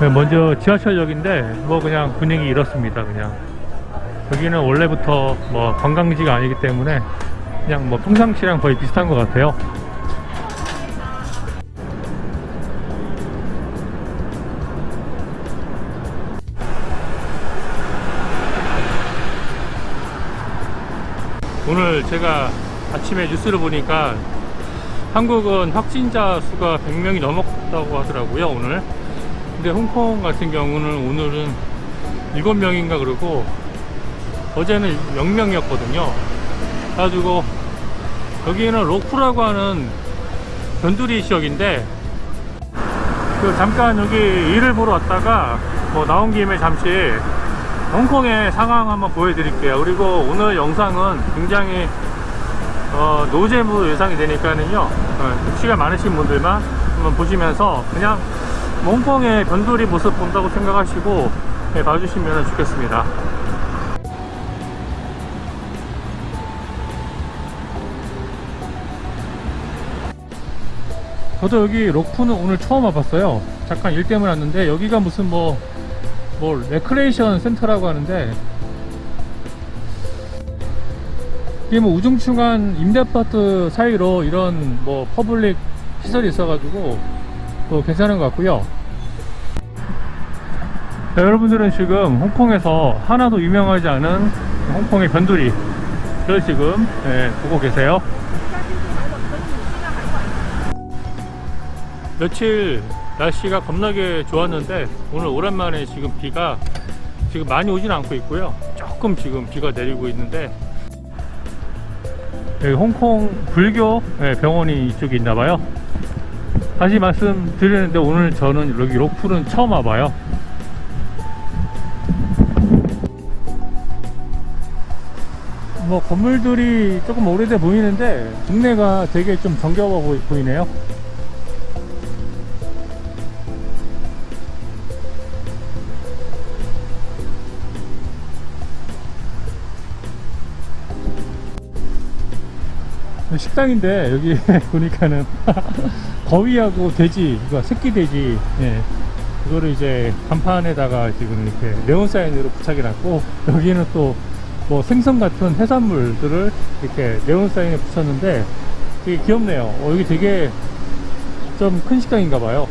네, 먼저 지하철역인데 뭐 그냥 분위기 이렇습니다 그냥. 여기는 원래부터 뭐 관광지가 아니기 때문에 그냥 뭐 평상시랑 거의 비슷한 것 같아요. 오늘 제가 아침에 뉴스를 보니까 한국은 확진자 수가 100명이 넘었다고 하더라고요 오늘 근데 홍콩 같은 경우는 오늘은 7명인가 그러고 어제는 0명이었거든요. 그래가지고 여기는 로쿠라고 하는 변두리 지역인데 그 잠깐 여기 일을 보러 왔다가 뭐 나온 김에 잠시 홍콩의 상황 한번 보여드릴게요. 그리고 오늘 영상은 굉장히 어, 노잼으로 예상이 되니까는요. 어, 시간 많으신 분들만 한번 보시면서 그냥 뭐 홍콩의 변두리 모습 본다고 생각하시고 네, 봐주시면 좋겠습니다. 저도 여기 록푸는 오늘 처음 와봤어요. 잠깐 일 때문에 왔는데 여기가 무슨 뭐, 뭐 레크레이션 센터라고 하는데 이게 뭐 우중충한 임대아파트 사이로 이런 뭐 public 시설이 있어가지고 또 괜찮은 것 같고요. 자, 여러분들은 지금 홍콩에서 하나도 유명하지 않은 홍콩의 변두리를 지금 예, 보고 계세요. 며칠 날씨가 겁나게 좋았는데 오늘 오랜만에 지금 비가 지금 많이 오진 않고 있고요. 조금 지금 비가 내리고 있는데 홍콩 불교 예, 병원이 이쪽에 있나봐요 다시 말씀드리는데 오늘 저는 여기 로쿠는 처음 와봐요. 뭐 건물들이 조금 오래돼 보이는데 동네가 되게 좀 정겨워 보이- 보이네요. 식당인데 여기 보니까는 거위하고 돼지 이거 새끼 돼지 예. 그거를 이제 간판에다가 지금 이렇게 네온 사인으로 부착해 놨고 여기는 또 뭐 생선 같은 해산물들을 이렇게 네온 사인에 붙였는데 되게 귀엽네요 어, 여기 되게 좀 큰 식당인가 봐요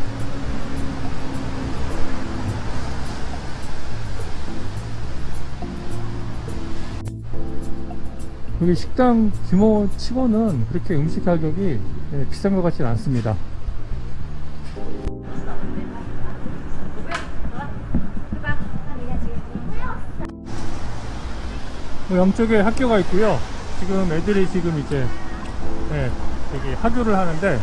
여기 식당 규모 치고는 그렇게 음식 가격이 예, 비싼 것 같지는 않습니다. 뭐 양쪽에 학교가 있고요. 지금 애들이 지금 이제 예, 여기 하교를 하는데.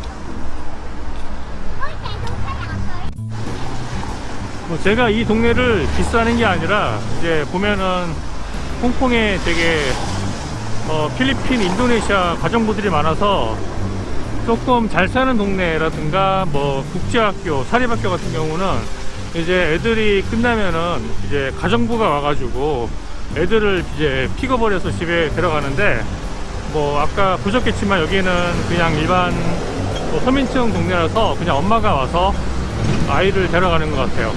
뭐 제가 이 동네를 비싸는 게 아니라 이제 보면은 홍콩에 되게 어, 필리핀, 인도네시아 가정부들이 많아서 조금 잘 사는 동네라든가 뭐 국제학교, 사립학교 같은 경우는 이제 애들이 끝나면은 이제 가정부가 와가지고 애들을 이제 픽업을 해서 집에 데려가는데 뭐 아까 보셨겠지만 여기는 그냥 일반 뭐 서민층 동네라서 그냥 엄마가 와서 아이를 데려가는 것 같아요.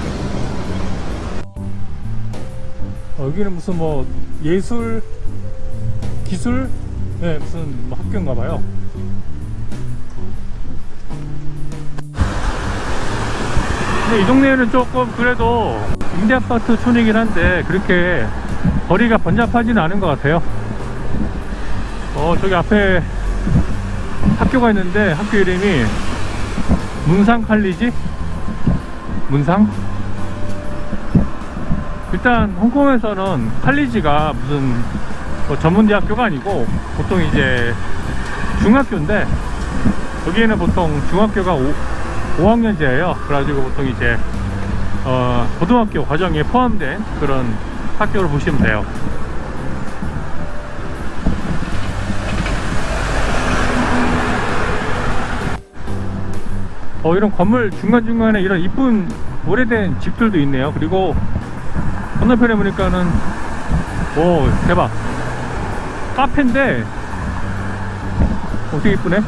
어, 여기는 무슨 뭐 예술 기술? 네, 무슨 뭐 학교인가 봐요. 근데 이 동네는 조금 그래도 임대아파트 촌이긴 한데 그렇게 거리가 번잡하지는 않은 것 같아요. 어 저기 앞에 학교가 있는데 학교 이름이 문상 칼리지? 문상? 일단 홍콩에서는 칼리지가 무슨 뭐 전문대학교가 아니고 보통 이제 중학교인데 여기에는 보통 중학교가 5, 5학년제예요. 그래가지고 보통 이제 어, 고등학교 과정에 포함된 그런 학교를 보시면 돼요. 어, 이런 건물 중간중간에 이런 이쁜 오래된 집들도 있네요. 그리고 건너편에 보니까는 오 대박 카페인데 어, 되게 이쁘네?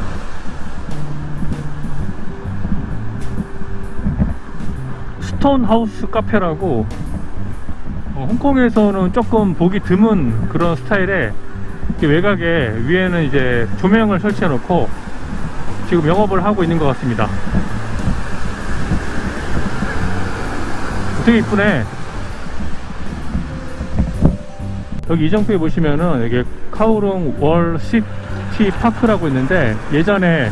스톤 하우스 카페라고 어, 홍콩에서는 조금 보기 드문 그런 스타일의 외곽에 위에는 이제 조명을 설치해 놓고 지금 영업을 하고 있는 것 같습니다. 되게 이쁘네 여기 이정표에 보시면은 여기 카오룽 월 시티 파크라고 있는데 예전에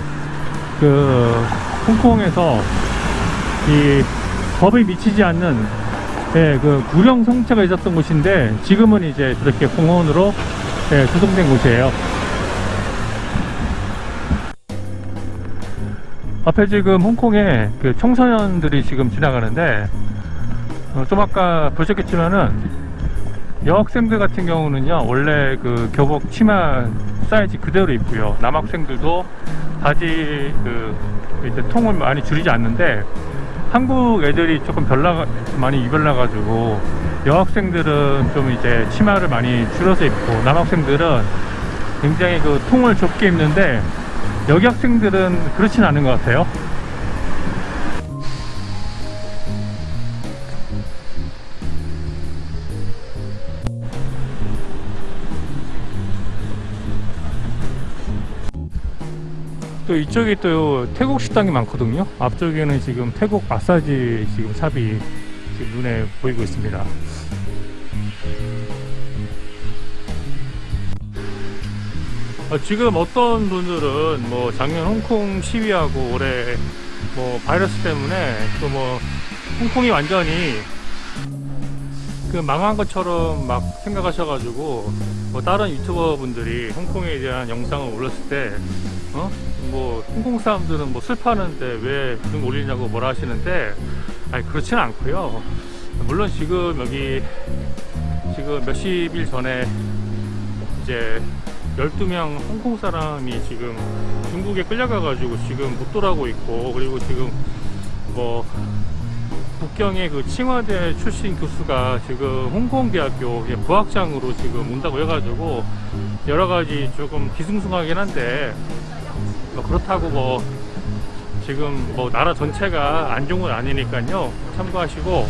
그 홍콩에서 이 법이 미치지 않는 예, 그 구령 성체가 있었던 곳인데 지금은 이제 저렇게 공원으로 예, 조성된 곳이에요. 앞에 지금 홍콩에 그 청소년들이 지금 지나가는데 어, 좀 아까 보셨겠지만은 여학생들 같은 경우는요 원래 그 교복 치마 사이즈 그대로 입고요. 남학생들도 바지 그 이제 통을 많이 줄이지 않는데 한국 애들이 조금 별나 많이 입을라 가지고 여학생들은 좀 이제 치마를 많이 줄여서 입고 남학생들은 굉장히 그 통을 좁게 입는데 여기 학생들은 그렇진 않은 것 같아요 또 이쪽에 또 태국 식당이 많거든요. 앞쪽에는 지금 태국 마사지 지금 샵이 지금 눈에 보이고 있습니다. 어, 지금 어떤 분들은 뭐 작년 홍콩 시위하고 올해 뭐 바이러스 때문에 또 뭐 홍콩이 완전히 그 망한 것처럼 막 생각하셔가지고 뭐 다른 유튜버 분들이 홍콩에 대한 영상을 올렸을 때 어? 뭐 홍콩 사람들은 뭐 슬퍼하는데 왜 그런 거 올리냐고 뭐라 하시는데 아니 그렇지는 않고요 물론 지금 여기 지금 몇십 일 전에 이제 12명 홍콩 사람이 지금 중국에 끌려가 가지고 지금 못 돌아오고 있고 그리고 지금 뭐 북경의 그 칭화대 출신 교수가 지금 홍콩대학교 부학장으로 지금 온다고 해가지고 여러 가지 조금 기승승하긴 한데 뭐 그렇다고 뭐 지금 뭐 나라 전체가 안 좋은 건 아니니까요. 참고하시고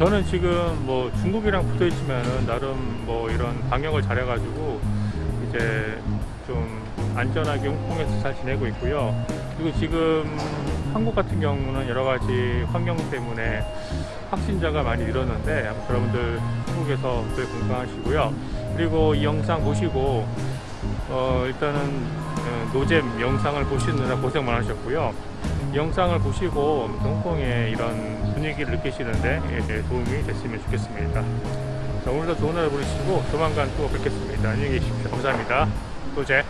저는 지금 뭐 중국이랑 붙어 있지만은 나름 뭐 이런 방역을 잘 해 가지고 이제 좀 안전하게 홍콩에서 잘 지내고 있고요 그리고 지금 한국 같은 경우는 여러 가지 환경 때문에 확진자가 많이 늘었는데 여러분들 한국에서 늘 건강하시고요. 그리고 이 영상 보시고 어 일단은 어, 노잼 영상을 보시느라 고생 많으셨고요. 이 영상을 보시고 홍콩의 이런 분위기를 느끼시는데 예, 도움이 됐으면 좋겠습니다. 자, 오늘도 좋은 하루 보내시고 조만간 또 뵙겠습니다. 안녕히 계십시오. 감사합니다. 또제